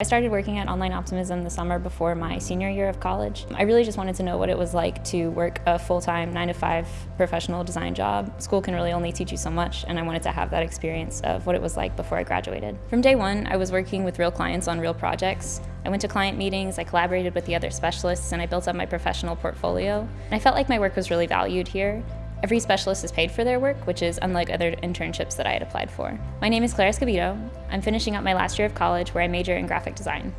I started working at Online Optimism the summer before my senior year of college. I really just wanted to know what it was like to work a full-time 9 to 5 professional design job. School can really only teach you so much and I wanted to have that experience of what it was like before I graduated. From day one, I was working with real clients on real projects. I went to client meetings, I collaborated with the other specialists, and I built up my professional portfolio. And I felt like my work was really valued here Every specialist is paid for their work, which is unlike other internships that I had applied for. My name is Claire Escobedo. I'm finishing up my last year of college where I major in graphic design.